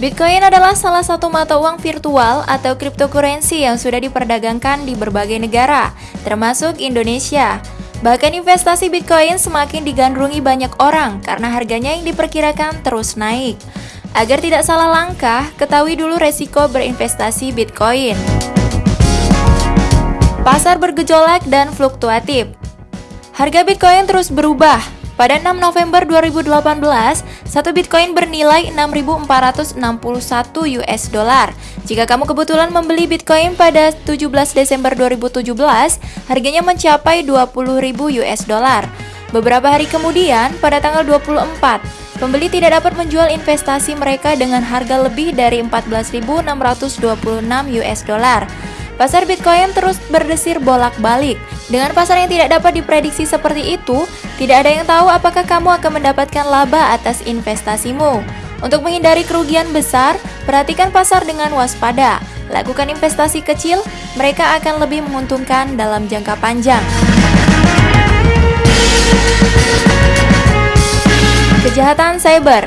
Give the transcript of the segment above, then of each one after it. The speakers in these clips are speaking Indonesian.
Bitcoin adalah salah satu mata uang virtual atau cryptocurrency yang sudah diperdagangkan di berbagai negara, termasuk Indonesia. Bahkan investasi Bitcoin semakin digandrungi banyak orang karena harganya yang diperkirakan terus naik. Agar tidak salah langkah, ketahui dulu resiko berinvestasi Bitcoin. Pasar bergejolak dan fluktuatif. Harga Bitcoin terus berubah, pada 6 November 2018, satu Bitcoin bernilai 6.461 US dollar. Jika kamu kebetulan membeli Bitcoin pada 17 Desember 2017, harganya mencapai 20.000 US dollar. Beberapa hari kemudian, pada tanggal 24, pembeli tidak dapat menjual investasi mereka dengan harga lebih dari 14.626 US dollar. Pasar Bitcoin terus berdesir bolak-balik. Dengan pasar yang tidak dapat diprediksi seperti itu, tidak ada yang tahu apakah kamu akan mendapatkan laba atas investasimu. Untuk menghindari kerugian besar, perhatikan pasar dengan waspada. Lakukan investasi kecil, mereka akan lebih menguntungkan dalam jangka panjang. Kejahatan cyber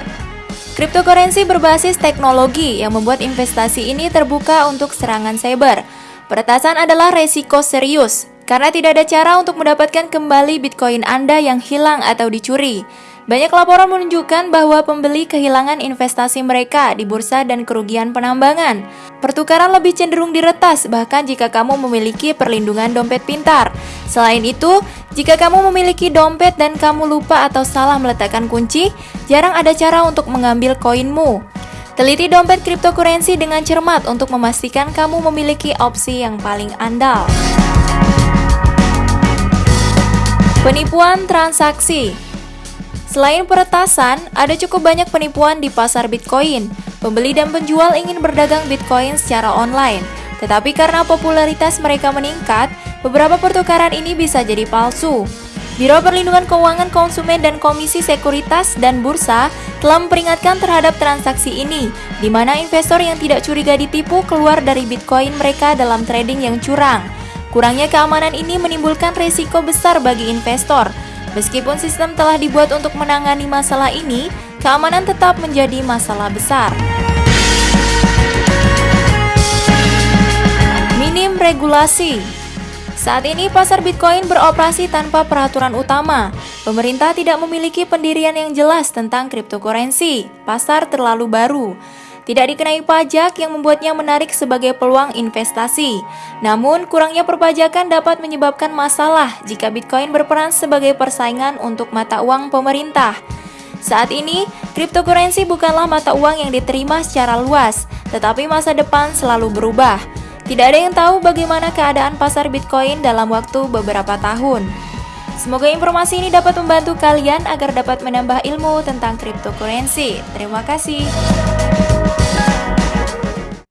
Cryptocurrency berbasis teknologi yang membuat investasi ini terbuka untuk serangan cyber. Peretasan adalah resiko serius karena tidak ada cara untuk mendapatkan kembali Bitcoin Anda yang hilang atau dicuri. Banyak laporan menunjukkan bahwa pembeli kehilangan investasi mereka di bursa dan kerugian penambangan. Pertukaran lebih cenderung diretas bahkan jika kamu memiliki perlindungan dompet pintar. Selain itu, jika kamu memiliki dompet dan kamu lupa atau salah meletakkan kunci, jarang ada cara untuk mengambil koinmu. Teliti dompet cryptocurrency dengan cermat untuk memastikan kamu memiliki opsi yang paling andal. Penipuan transaksi Selain peretasan, ada cukup banyak penipuan di pasar Bitcoin. Pembeli dan penjual ingin berdagang Bitcoin secara online, tetapi karena popularitas mereka meningkat, beberapa pertukaran ini bisa jadi palsu. Biro Perlindungan Keuangan Konsumen dan Komisi Sekuritas dan Bursa telah memperingatkan terhadap transaksi ini, di mana investor yang tidak curiga ditipu keluar dari Bitcoin mereka dalam trading yang curang. Kurangnya keamanan ini menimbulkan risiko besar bagi investor. Meskipun sistem telah dibuat untuk menangani masalah ini, keamanan tetap menjadi masalah besar. Minim regulasi saat ini pasar Bitcoin beroperasi tanpa peraturan utama. Pemerintah tidak memiliki pendirian yang jelas tentang cryptocurrency. Pasar terlalu baru. Tidak dikenai pajak yang membuatnya menarik sebagai peluang investasi. Namun, kurangnya perpajakan dapat menyebabkan masalah jika Bitcoin berperan sebagai persaingan untuk mata uang pemerintah. Saat ini, cryptocurrency bukanlah mata uang yang diterima secara luas, tetapi masa depan selalu berubah. Tidak ada yang tahu bagaimana keadaan pasar Bitcoin dalam waktu beberapa tahun. Semoga informasi ini dapat membantu kalian agar dapat menambah ilmu tentang cryptocurrency. Terima kasih.